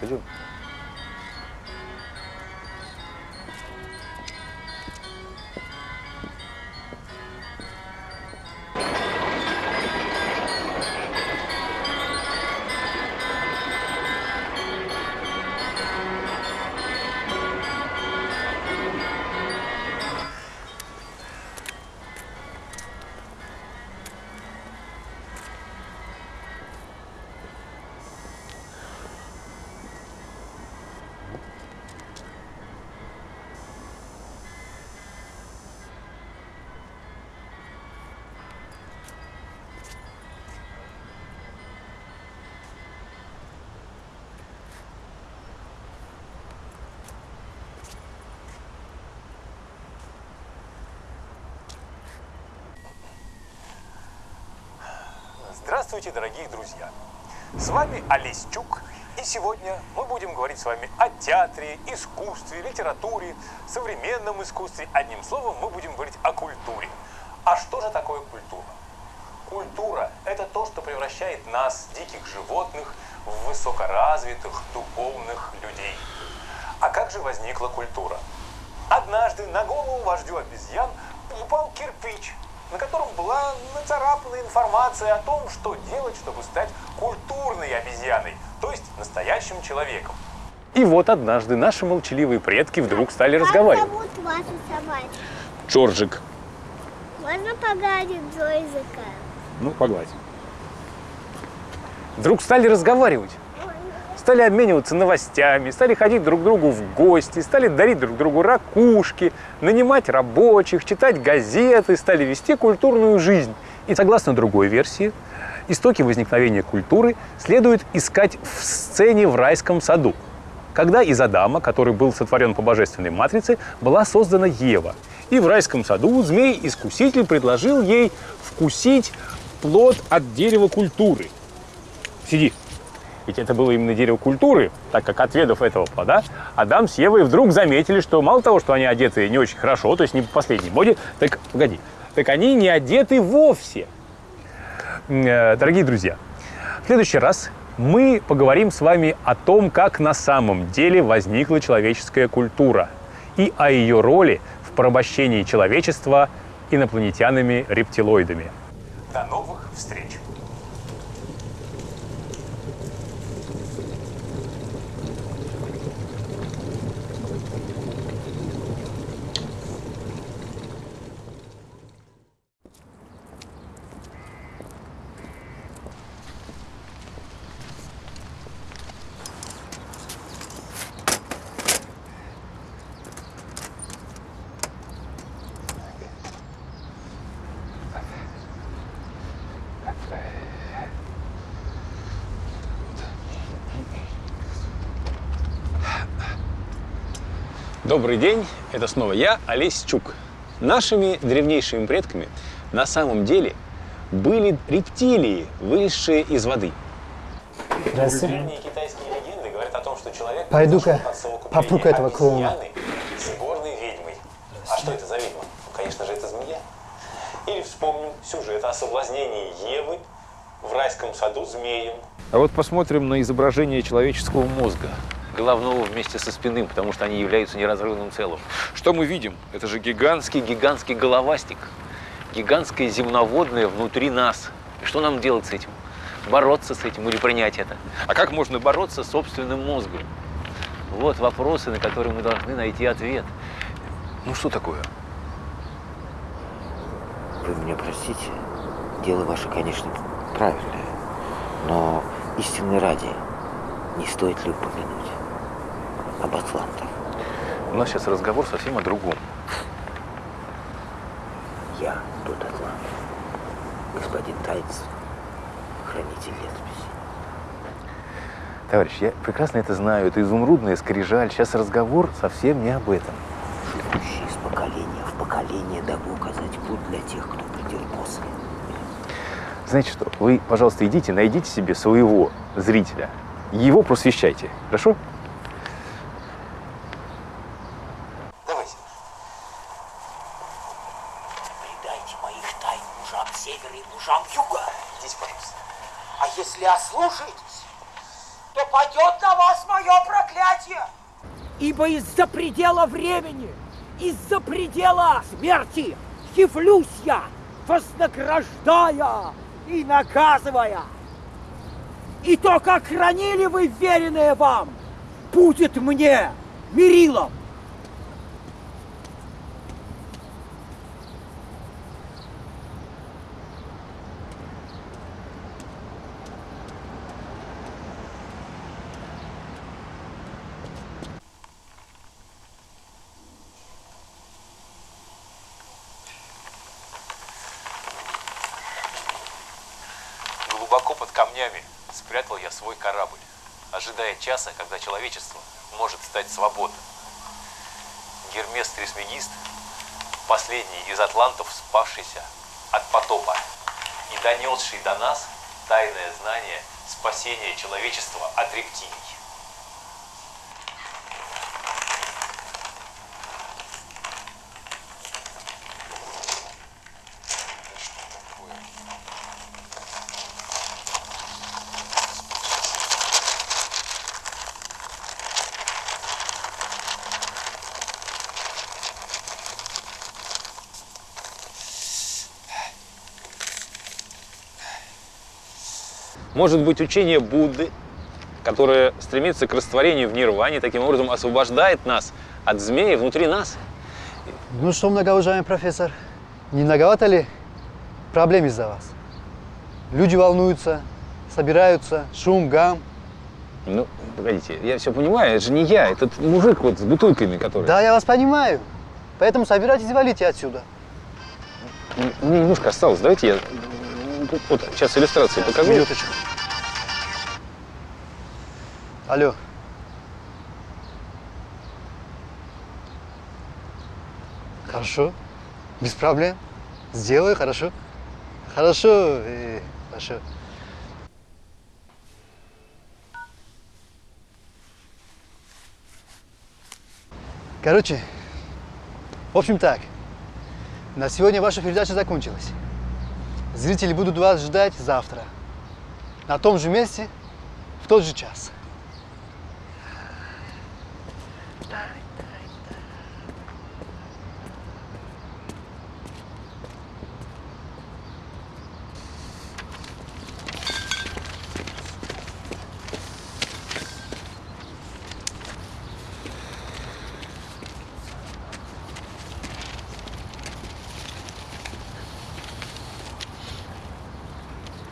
回去吧 Здравствуйте, дорогие друзья! С вами Олесь и сегодня мы будем говорить с вами о театре, искусстве, литературе, современном искусстве. Одним словом, мы будем говорить о культуре. А что же такое культура? Культура – это то, что превращает нас, диких животных, в высокоразвитых, духовных людей. А как же возникла культура? Однажды на голову вождю обезьян упал кирпич, на котором была нацарапана информация о том, что делать, чтобы стать культурной обезьяной, то есть настоящим человеком. И вот однажды наши молчаливые предки вдруг стали разговаривать. Как зовут вашу собачку? Джорджик. Можно погладить Джойзика? Ну, погладь. Вдруг стали разговаривать. Стали обмениваться новостями, стали ходить друг к другу в гости, стали дарить друг другу ракушки, нанимать рабочих, читать газеты, стали вести культурную жизнь. И согласно другой версии, истоки возникновения культуры следует искать в сцене в райском саду, когда из Адама, который был сотворен по божественной матрице, была создана Ева. И в райском саду змей-искуситель предложил ей вкусить плод от дерева культуры. Сиди. Ведь это было именно дерево культуры, так как отведав этого плода, Адам с Евой вдруг заметили, что мало того, что они одеты не очень хорошо, то есть не по последней моде, так, погоди, так они не одеты вовсе. Э, Дорогие друзья, в следующий раз мы поговорим с вами о том, как на самом деле возникла человеческая культура и о ее роли в порабощении человечества инопланетянами-рептилоидами. До новых встреч! Добрый день, это снова я, Олесь Чук. Нашими древнейшими предками на самом деле были рептилии, вылезшие из воды. Здравствуйте. Древние китайские легенды говорят о том, что человек Пойду-ка попру-ка этого клоуна. с горной ведьмой. А что это за ведьма? Ну, конечно же, это змея. Или вспомним сюжет о соблазнении Евы в райском саду змеем. А вот посмотрим на изображение человеческого мозга. Головного вместе со спинным, потому что они являются неразрывным целым. Что мы видим? Это же гигантский, гигантский головастик. Гигантское земноводное внутри нас. И что нам делать с этим? Бороться с этим или принять это? А как можно бороться с собственным мозгом? Вот вопросы, на которые мы должны найти ответ. Ну что такое? Вы меня простите, дело ваше, конечно, правильное, но истинной ради не стоит ли упомянуть об атлантах? У нас сейчас разговор совсем о другом. Я тот атлант, господин Тайц, хранитель летописи. Товарищ, я прекрасно это знаю. Это изумрудная скрижаль. Сейчас разговор совсем не об этом. Живущий из поколения в поколение, дабы указать путь для тех, кто придет после. Знаете что, вы, пожалуйста, идите, найдите себе своего зрителя. Его просвещайте. Хорошо? Давайте. Предайте моих тайн мужам севера и юга. Идите, пожалуйста. А если ослушаетесь, то падет на вас мое проклятие. Ибо из-за предела времени, из-за предела смерти явлюсь я, вознаграждая и наказывая. И то, как хранили вы веренное вам, будет мне мерилом. Глубоко под камнями спрятал я свой корабль, ожидая часа, когда человечество может стать свободным. Гермес Трисмегист – последний из атлантов, спасшийся от потопа и донесший до нас тайное знание спасения человечества от рептилий. Может быть, учение Будды, которое стремится к растворению в нирване, таким образом освобождает нас от змеи внутри нас. Ну что, многоуважаемый профессор, не многовато ли проблем из-за вас? Люди волнуются, собираются, шум, гам. Ну, погодите, я все понимаю, это же не я, этот мужик вот с бутылками, который... Да, я вас понимаю. Поэтому собирайтесь и валите отсюда. Мне немножко осталось, давайте я вот сейчас иллюстрации покажу. Минуточку. Алло. Хорошо. Без проблем. Сделаю, хорошо. Хорошо, э, хорошо. Короче, в общем так. На сегодня ваша передача закончилась. Зрители будут вас ждать завтра. На том же месте, в тот же час.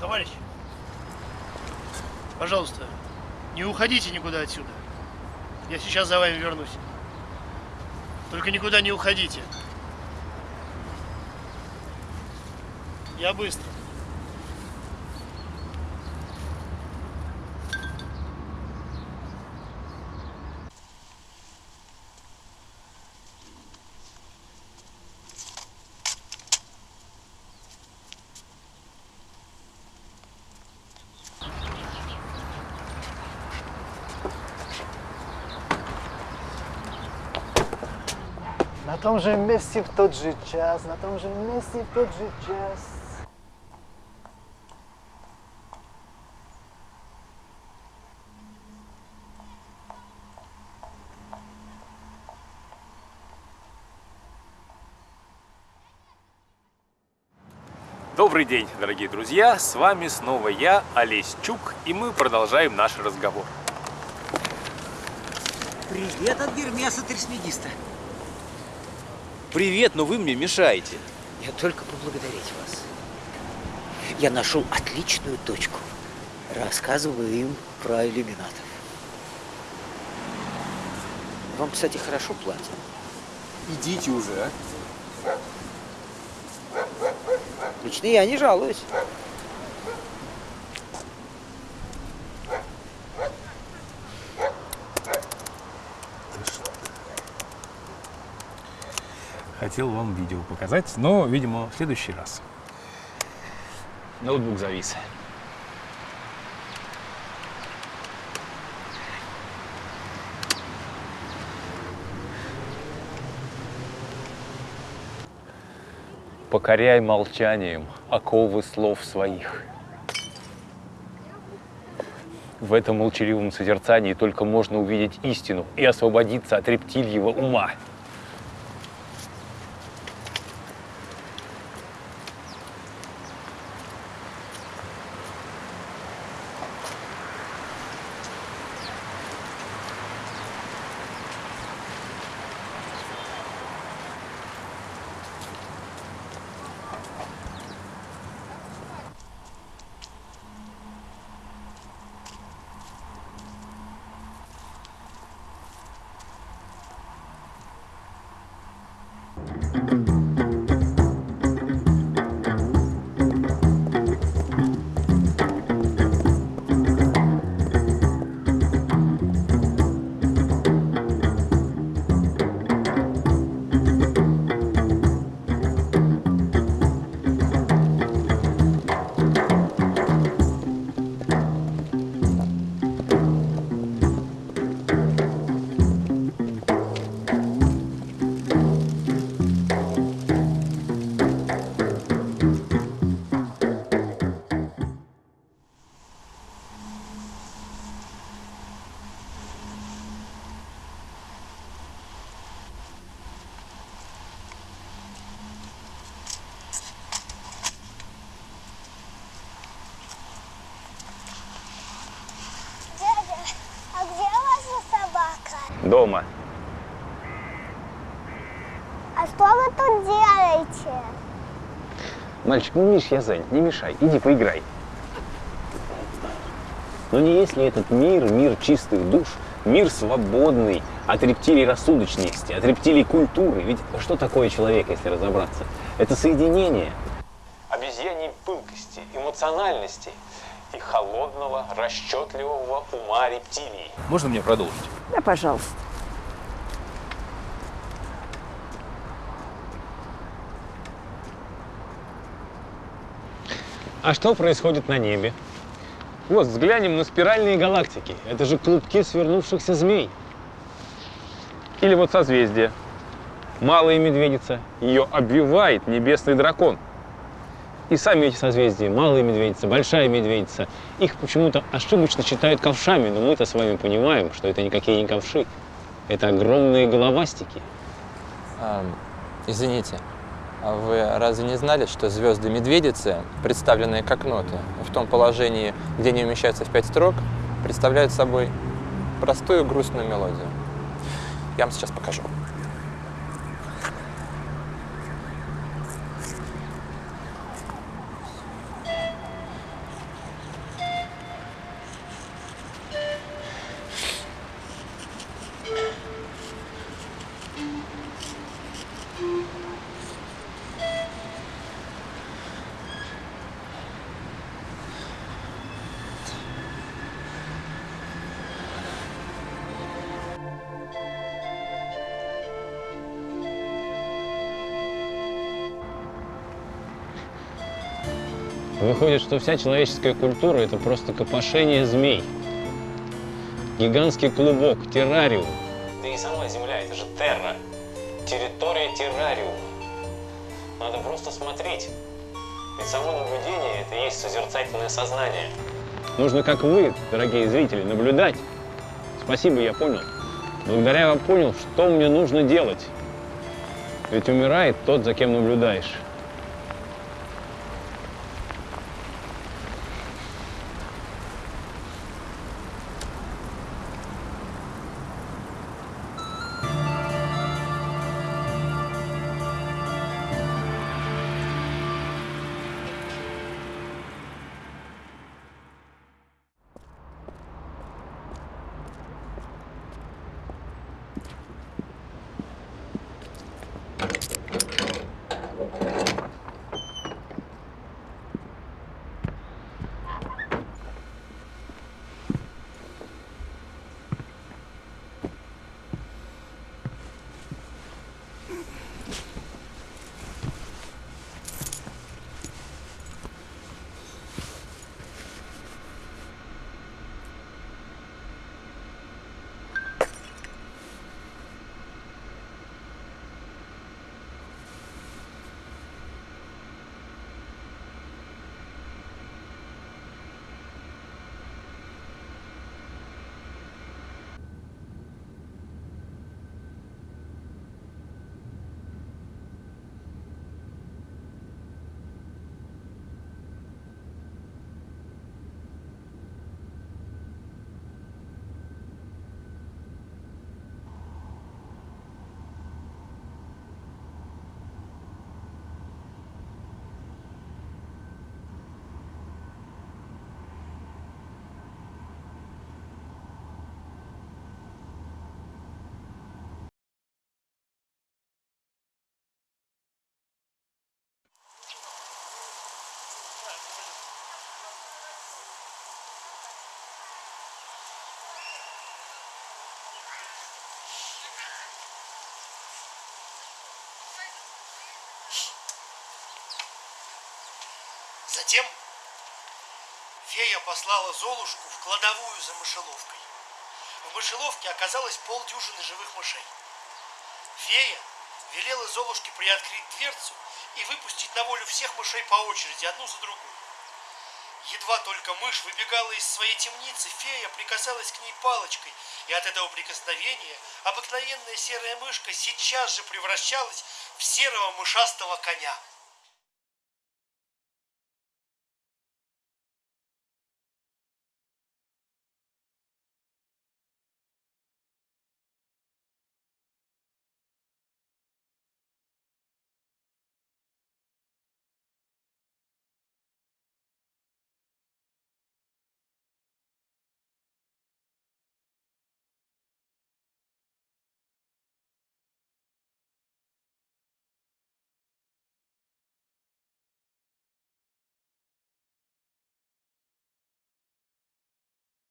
Товарищ, пожалуйста, не уходите никуда отсюда. Я сейчас за вами вернусь. Только никуда не уходите. Я быстро. На том же месте в тот же час, на том же месте в тот же час. Добрый день, дорогие друзья! С вами снова я, Олесь Чук, и мы продолжаем наш разговор. Привет от Гермеса Трисмегиста. Привет, но вы мне мешаете. Я только поблагодарить вас. Я нашел отличную точку. Рассказываю им про иллюминатов. Вам, кстати, хорошо платят. Идите уже, а. Лично я не жалуюсь. Хотел вам видео показать, но, видимо, в следующий раз. Ноутбук завис. Покоряй молчанием оковы слов своих. В этом молчаливом созерцании только можно увидеть истину и освободиться от рептильего ума. Mm-hmm. Дома. А что вы тут делаете? Мальчик, ну видишь, я занят, не мешай, иди поиграй. Но не есть ли этот мир, мир чистых душ, мир свободный от рептилий рассудочности, от рептилий культуры? Ведь что такое человек, если разобраться? Это соединение обезьяньей пылкости, эмоциональности и холодного, расчетливого ума рептилии. Можно мне продолжить? Да, пожалуйста. А что происходит на небе? Вот, взглянем на спиральные галактики. Это же клубки свернувшихся змей. Или вот созвездие. Малая медведица. Ее обвивает небесный дракон. И сами эти созвездия, малая медведица, большая медведица, их почему-то ошибочно считают ковшами, но мы-то с вами понимаем, что это никакие не ковши. Это огромные головастики. А, извините, а вы разве не знали, что звезды медведицы, представленные как ноты, в том положении, где они умещаются в пять строк, представляют собой простую грустную мелодию? Я вам сейчас покажу. Выходит, что вся человеческая культура – это просто копошение змей. Гигантский клубок, террариум. Да и сама Земля – это же терра. Территория террариума. Надо просто смотреть. Ведь само наблюдение – это и есть созерцательное сознание. Нужно, как вы, дорогие зрители, наблюдать. Спасибо, я понял. Благодаря вам понял, что мне нужно делать. Ведь умирает тот, за кем наблюдаешь. Затем фея послала Золушку в кладовую за мышеловкой. В мышеловке оказалось полдюжины живых мышей. Фея велела Золушке приоткрыть дверцу и выпустить на волю всех мышей по очереди, одну за другой. Едва только мышь выбегала из своей темницы, фея прикасалась к ней палочкой, и от этого прикосновения обыкновенная серая мышка сейчас же превращалась в серого мышастого коня.